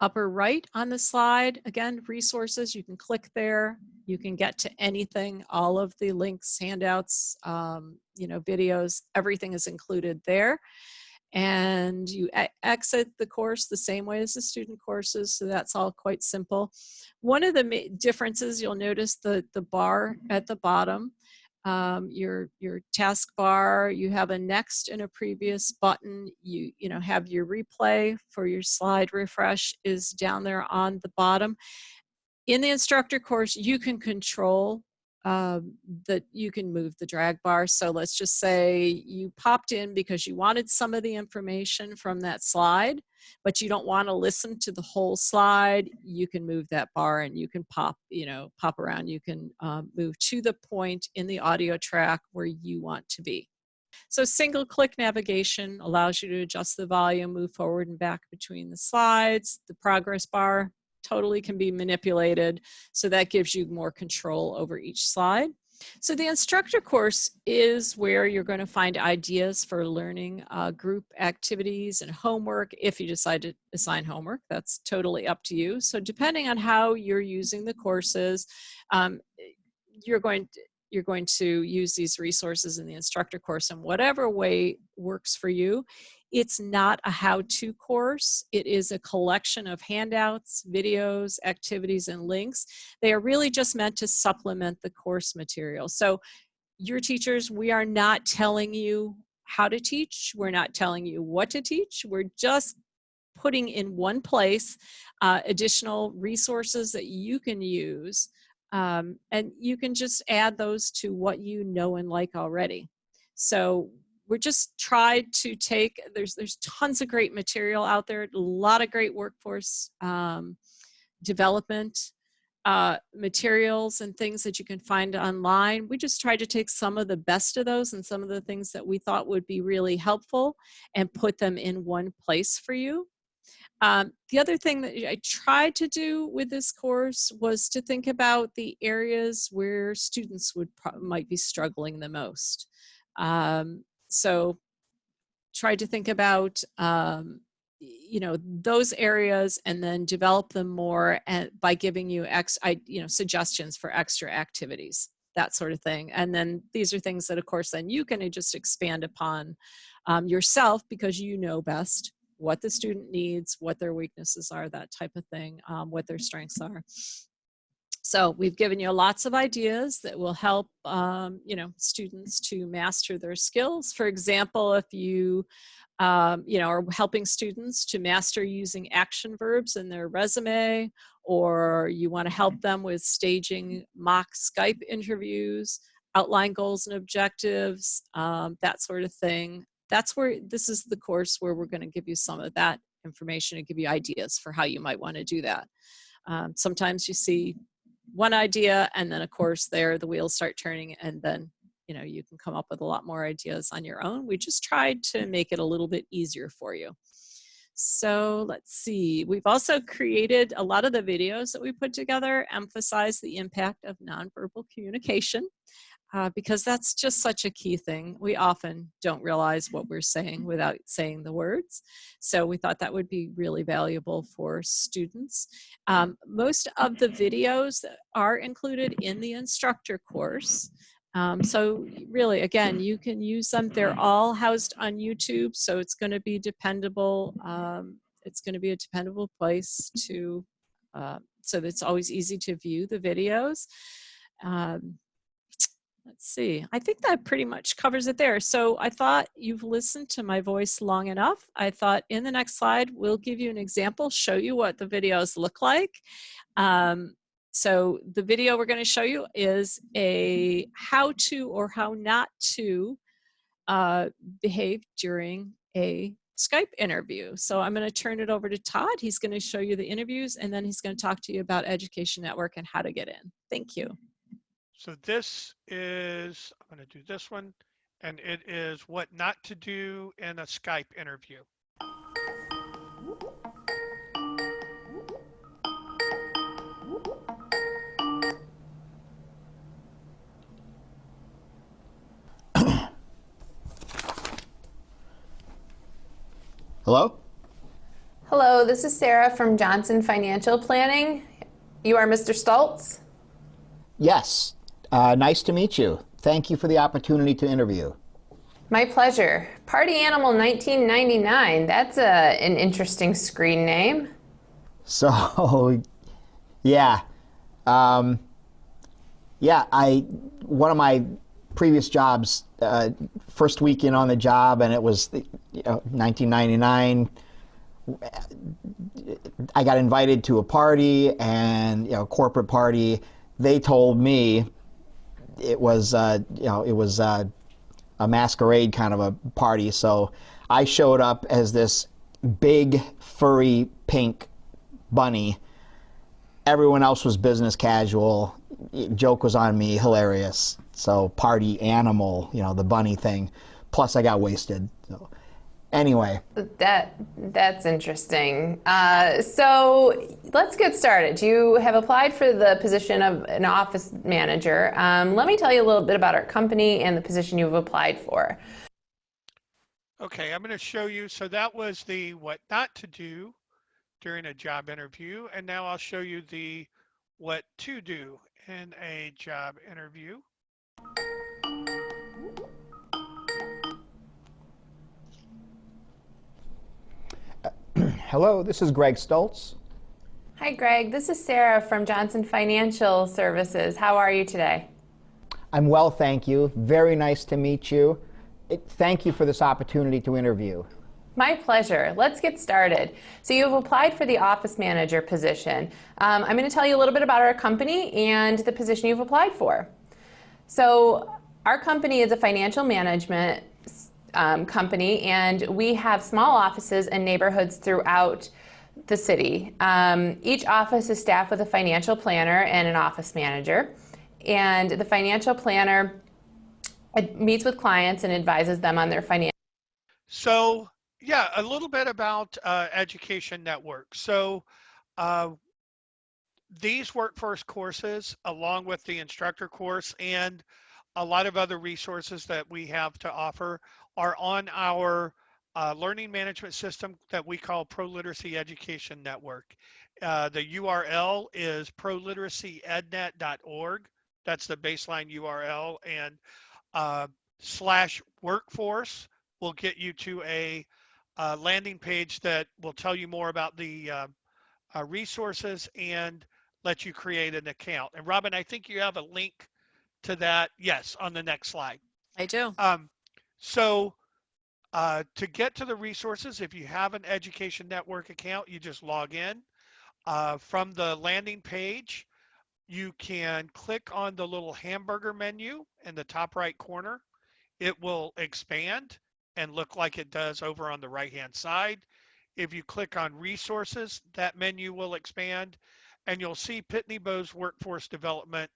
Upper right on the slide, again, resources, you can click there. You can get to anything, all of the links, handouts, um, you know, videos, everything is included there. And you exit the course the same way as the student courses, so that's all quite simple. One of the differences, you'll notice the, the bar at the bottom, um, your your taskbar. You have a next and a previous button. You you know have your replay for your slide refresh is down there on the bottom. In the instructor course, you can control um, that you can move the drag bar. So let's just say you popped in because you wanted some of the information from that slide, but you don't want to listen to the whole slide. You can move that bar and you can pop, you know, pop around. You can um, move to the point in the audio track where you want to be. So single click navigation allows you to adjust the volume, move forward and back between the slides. The progress bar totally can be manipulated. So that gives you more control over each slide. So the instructor course is where you're going to find ideas for learning uh, group activities and homework if you decide to assign homework. That's totally up to you. So depending on how you're using the courses, um, you're going to, you're going to use these resources in the instructor course in whatever way works for you. It's not a how-to course. It is a collection of handouts, videos, activities, and links. They are really just meant to supplement the course material. So your teachers, we are not telling you how to teach. We're not telling you what to teach. We're just putting in one place uh, additional resources that you can use um, and you can just add those to what you know and like already. So we're just tried to take, there's, there's tons of great material out there, a lot of great workforce um, development uh, materials and things that you can find online. We just tried to take some of the best of those and some of the things that we thought would be really helpful and put them in one place for you. Um, the other thing that I tried to do with this course was to think about the areas where students would might be struggling the most. Um, so try to think about um, you know those areas and then develop them more and by giving you ex I, you know suggestions for extra activities that sort of thing. And then these are things that of course then you can just expand upon um, yourself because you know best what the student needs what their weaknesses are that type of thing um, what their strengths are so we've given you lots of ideas that will help, um, you know, students to master their skills. For example, if you, um, you know, are helping students to master using action verbs in their resume, or you want to help them with staging mock Skype interviews, outline goals and objectives, um, that sort of thing. That's where this is the course where we're going to give you some of that information and give you ideas for how you might want to do that. Um, sometimes you see one idea and then of course there the wheels start turning and then you know you can come up with a lot more ideas on your own. We just tried to make it a little bit easier for you. So let's see. We've also created a lot of the videos that we put together emphasize the impact of nonverbal communication uh, because that's just such a key thing. We often don't realize what we're saying without saying the words. So we thought that would be really valuable for students. Um, most of the videos are included in the instructor course. Um, so really, again, you can use them. They're all housed on YouTube, so it's going to be dependable. Um, it's going to be a dependable place to, uh, so it's always easy to view the videos. Um, Let's see, I think that pretty much covers it there. So I thought you've listened to my voice long enough. I thought in the next slide, we'll give you an example, show you what the videos look like. Um, so the video we're gonna show you is a how to or how not to uh, behave during a Skype interview. So I'm going to turn it over to Todd. He's going to show you the interviews and then he's going to talk to you about Education Network and how to get in. Thank you. So this is, I'm going to do this one, and it is what not to do in a Skype interview. Hello? Hello, this is Sarah from Johnson Financial Planning. You are Mr. Stoltz? Yes. Uh, nice to meet you. Thank you for the opportunity to interview. My pleasure. Party Animal 1999. That's a, an interesting screen name. (laughs) So, yeah. Um, yeah, I one of my previous jobs, uh, first weekend on the job, and it was you know, 1999. I got invited to a party and you know corporate party. They told me it was uh, you know it was uh, a masquerade kind of a party. So I showed up as this big furry pink bunny. Everyone else was business casual. Joke was on me, hilarious. So party animal, you know, the bunny thing. plus I got wasted. So anyway, That that's interesting. Uh, so let's get started. You have applied for the position of an office manager. Um, let me tell you a little bit about our company and the position you've applied for. Okay, I'm going to show you. So that was the what not to do during a job interview. And now I'll show you the what to do in a job interview. Hello, this is Greg Stoltz. Hi, Greg. This is Sarah from Johnson Financial Services. How are you today? I'm well, thank you. Very nice to meet you. Thank you for this opportunity to interview. My pleasure. Let's get started. So you've applied for the office manager position. Um, I'm going to tell you a little bit about our company and the position you've applied for. So our company is a financial management um, company, and we have small offices in neighborhoods throughout the city. Um, each office is staffed with a financial planner and an office manager. And the financial planner meets with clients and advises them on their financial. So yeah, a little bit about uh, Education Network. So uh, these workforce courses, along with the instructor course and a lot of other resources that we have to offer, are on our uh, learning management system that we call ProLiteracy Education Network. Uh, the URL is proliteracyednet.org. That's the baseline URL, and uh, slash workforce will get you to a uh, landing page that will tell you more about the uh, uh, resources and let you create an account. And Robin, I think you have a link to that. Yes, on the next slide. I do. Um, so uh, to get to the resources, if you have an Education Network account, you just log in. Uh, from the landing page, you can click on the little hamburger menu in the top right corner. It will expand and look like it does over on the right hand side. If you click on resources, that menu will expand and you'll see Pitney Bowes Workforce Development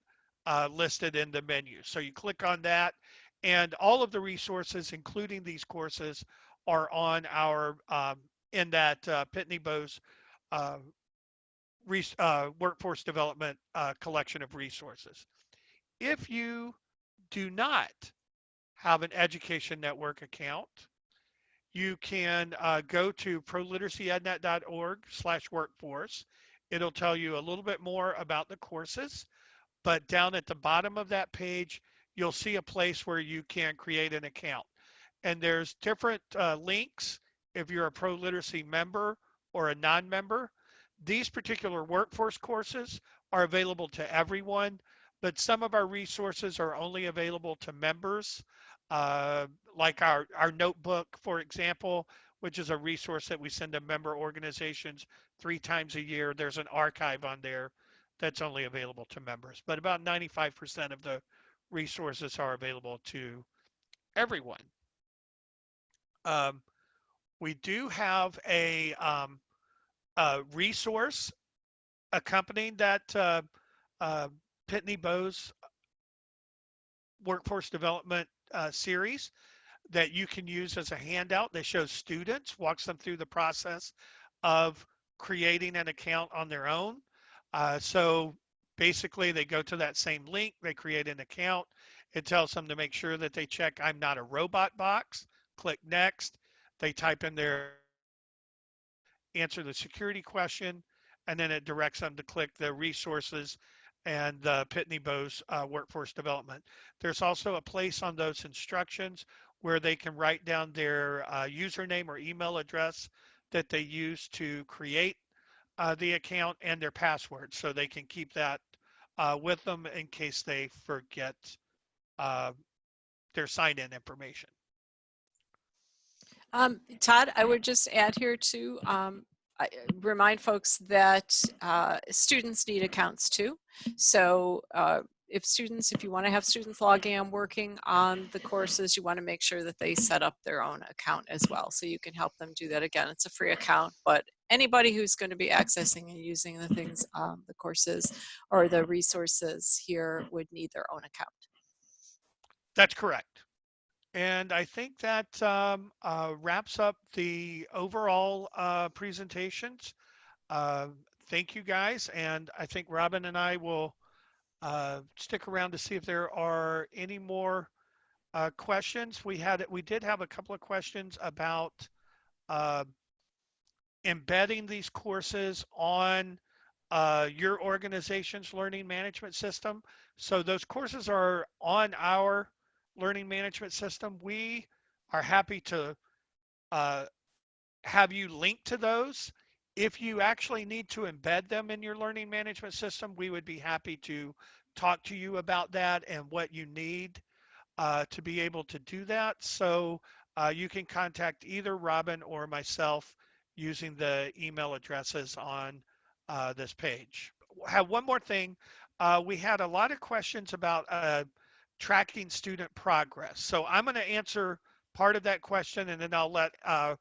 uh, listed in the menu. So you click on that and all of the resources, including these courses, are on our um, in that uh, Pitney Bowes uh, uh, workforce development uh, collection of resources. If you do not have an Education Network account, you can uh, go to proliteracyednet.org slash workforce. It'll tell you a little bit more about the courses, but down at the bottom of that page, you'll see a place where you can create an account. And there's different uh, links if you're a pro literacy member or a non-member. These particular workforce courses are available to everyone, but some of our resources are only available to members, uh, like our, our notebook, for example, which is a resource that we send to member organizations three times a year. There's an archive on there that's only available to members, but about 95% of the resources are available to everyone. Um, we do have a, um, a resource accompanying that uh, uh, Pitney Bowes workforce development uh, series that you can use as a handout that shows students, walks them through the process of creating an account on their own. Uh, so basically they go to that same link, they create an account. It tells them to make sure that they check I'm not a robot box, click next. They type in their answer the security question, and then it directs them to click the resources and the Pitney Bowes uh, workforce development. There's also a place on those instructions where they can write down their uh, username or email address that they use to create uh, the account and their password so they can keep that uh, with them in case they forget uh, their sign-in information. Um, Todd, I would just add here to um, I, remind folks that uh, students need accounts too. So uh, if students, if you want to have students logging and working on the courses, you want to make sure that they set up their own account as well. So you can help them do that. Again, it's a free account, but anybody who's going to be accessing and using the things, um, the courses or the resources here would need their own account. That's correct. And I think that um, uh, wraps up the overall uh, presentations. Uh, thank you guys. And I think Robin and I will uh, stick around to see if there are any more uh, questions. We had, we did have a couple of questions about uh, embedding these courses on uh, your organization's learning management system. So those courses are on our learning management system. We are happy to uh, have you link to those. If you actually need to embed them in your learning management system, we would be happy to talk to you about that and what you need uh, to be able to do that. So uh, you can contact either Robin or myself using the email addresses on uh, this page. Have one more thing. Uh, we had a lot of questions about uh, tracking student progress. So I'm going to answer part of that question and then I'll let uh,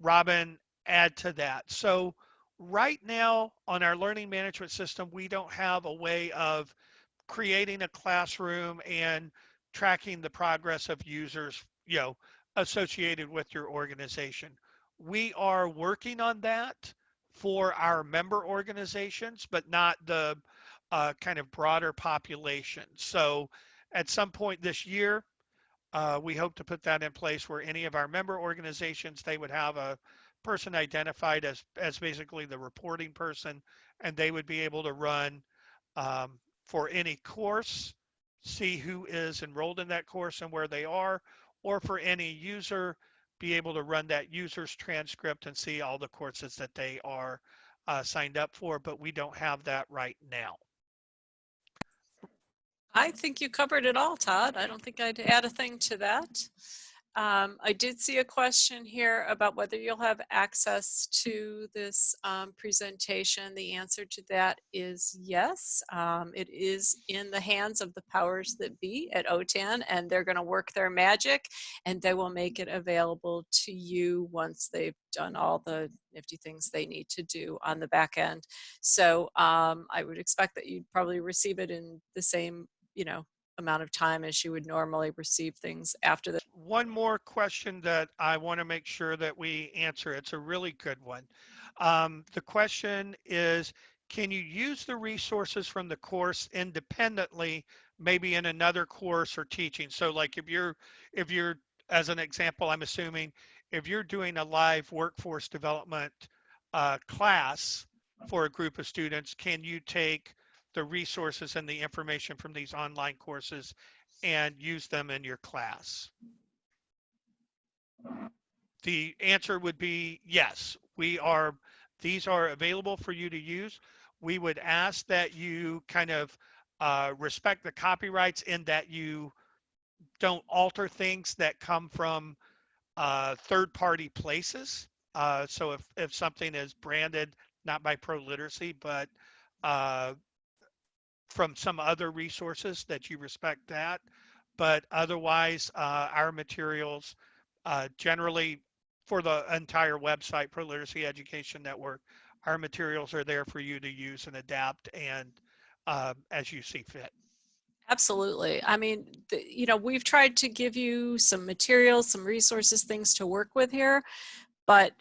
Robin add to that. So right now on our learning management system, we don't have a way of creating a classroom and tracking the progress of users, you know, associated with your organization. We are working on that for our member organizations, but not the uh, kind of broader population. So at some point this year, uh, we hope to put that in place where any of our member organizations, they would have a person identified as, as basically the reporting person, and they would be able to run um, for any course, see who is enrolled in that course and where they are, or for any user, be able to run that user's transcript and see all the courses that they are uh, signed up for, but we don't have that right now. I think you covered it all, Todd. I don't think I'd add a thing to that. Um, I did see a question here about whether you'll have access to this um, presentation. The answer to that is yes. Um, it is in the hands of the powers that be at OTAN and they're going to work their magic and they will make it available to you once they've done all the nifty things they need to do on the back end. So um, I would expect that you'd probably receive it in the same, you know, amount of time as you would normally receive things after the. One more question that I want to make sure that we answer. It's a really good one. Um, the question is, can you use the resources from the course independently, maybe in another course or teaching? So like if you're, if you're, as an example, I'm assuming if you're doing a live workforce development uh, class for a group of students, can you take the resources and the information from these online courses and use them in your class? The answer would be yes. We are, these are available for you to use. We would ask that you kind of uh, respect the copyrights in that you don't alter things that come from uh, third party places. Uh, so if, if something is branded, not by ProLiteracy, but uh, from some other resources that you respect that. But otherwise, uh, our materials uh, generally for the entire website, ProLiteracy Education Network, our materials are there for you to use and adapt and uh, as you see fit. Absolutely. I mean, you know, we've tried to give you some materials, some resources, things to work with here, but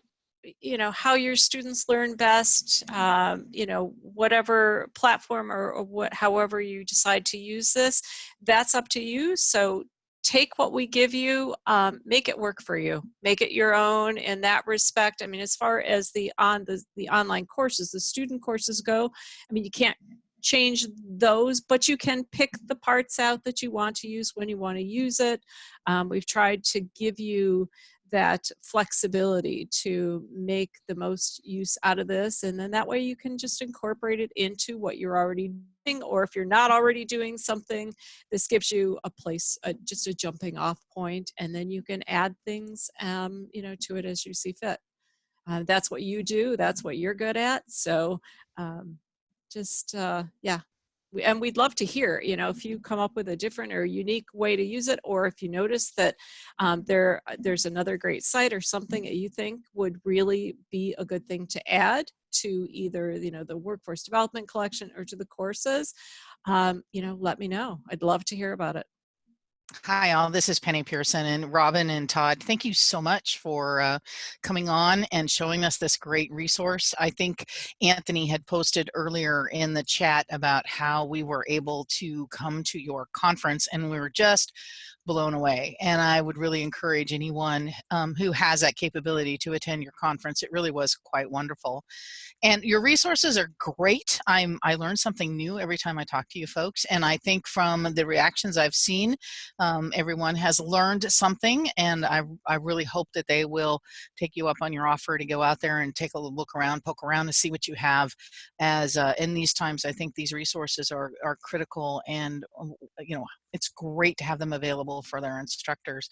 you know how your students learn best um, you know whatever platform or, or, what however you decide to use this that's up to you. So take what we give you um, make it work for you. Make it your own in that respect. I mean as far as the on the, the online courses the student courses go i mean you can't change those but you can pick the parts out that you want to use when you want to use it. Um, we've tried to give you that flexibility to make the most use out of this and then that way you can just incorporate it into what you're already doing or if you're not already doing something this gives you a place uh, just a jumping off point and then you can add things um, you know to it as you see fit. Uh, that's what you do that's what you're good at so um, just uh, yeah and we'd love to hear, you know, if you come up with a different or unique way to use it, or if you notice that um, there uh, there's another great site or something that you think would really be a good thing to add to either, you know, the workforce development collection or to the courses, um, you know, let me know. I'd love to hear about it. Hi, all. This is Penny Pearson and Robin and Todd. Thank you so much for uh, coming on and showing us this great resource. I think Anthony had posted earlier in the chat about how we were able to come to your conference and we were just blown away. And I would really encourage anyone um, who has that capability to attend your conference. It really was quite wonderful. And your resources are great. I'm, I learn something new every time I talk to you folks. And I think from the reactions I've seen, um, everyone has learned something. And I, I really hope that they will take you up on your offer to go out there and take a look around, poke around to see what you have. As uh, in these times, I think these resources are, are critical and, um, you know, it's great to have them available for their instructors.